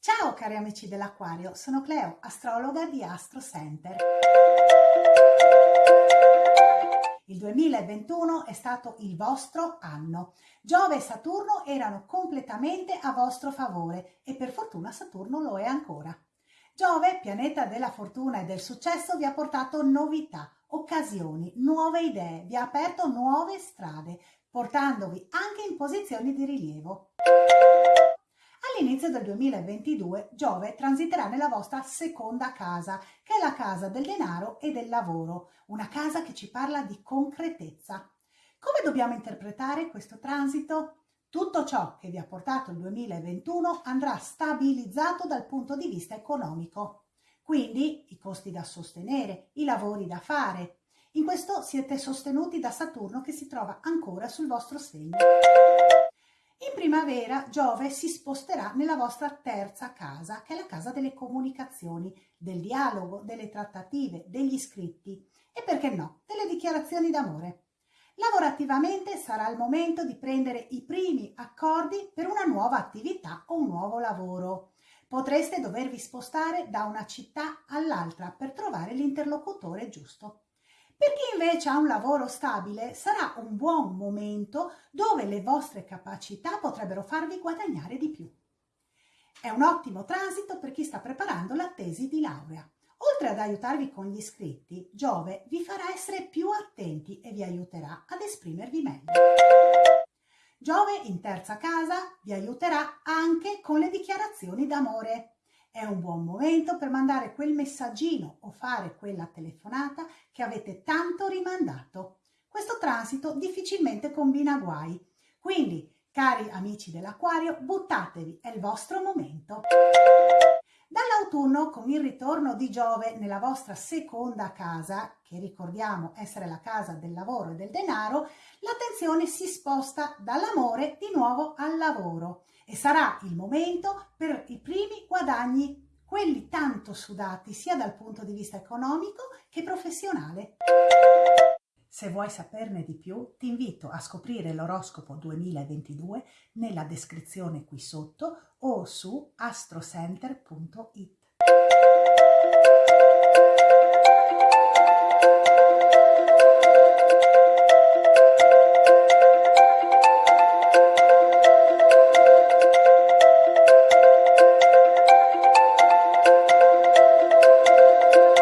Ciao cari amici dell'Aquario, sono Cleo, astrologa di Astro Center. Il 2021 è stato il vostro anno. Giove e Saturno erano completamente a vostro favore e per fortuna Saturno lo è ancora. Giove, pianeta della fortuna e del successo, vi ha portato novità, occasioni, nuove idee, vi ha aperto nuove strade, portandovi anche in posizioni di rilievo. All'inizio del 2022 Giove transiterà nella vostra seconda casa, che è la casa del denaro e del lavoro, una casa che ci parla di concretezza. Come dobbiamo interpretare questo transito? Tutto ciò che vi ha portato il 2021 andrà stabilizzato dal punto di vista economico. Quindi i costi da sostenere, i lavori da fare. In questo siete sostenuti da Saturno che si trova ancora sul vostro segno. In primavera Giove si sposterà nella vostra terza casa, che è la casa delle comunicazioni, del dialogo, delle trattative, degli scritti e perché no, delle dichiarazioni d'amore. Lavorativamente sarà il momento di prendere i primi accordi per una nuova attività o un nuovo lavoro. Potreste dovervi spostare da una città all'altra per trovare l'interlocutore giusto. Per chi invece ha un lavoro stabile sarà un buon momento dove le vostre capacità potrebbero farvi guadagnare di più. È un ottimo transito per chi sta preparando la tesi di laurea. Oltre ad aiutarvi con gli iscritti, Giove vi farà essere più attenti e vi aiuterà ad esprimervi meglio. Giove in terza casa vi aiuterà anche con le dichiarazioni d'amore. È un buon momento per mandare quel messaggino o fare quella telefonata che avete tanto rimandato. Questo transito difficilmente combina guai, quindi cari amici dell'acquario buttatevi, è il vostro momento. Dall'autunno, con il ritorno di Giove nella vostra seconda casa, che ricordiamo essere la casa del lavoro e del denaro, l'attenzione si sposta dall'amore di nuovo al lavoro e sarà il momento per i primi guadagni, quelli tanto sudati sia dal punto di vista economico che professionale. Se vuoi saperne di più, ti invito a scoprire l'oroscopo 2022 nella descrizione qui sotto o su astrocenter.it.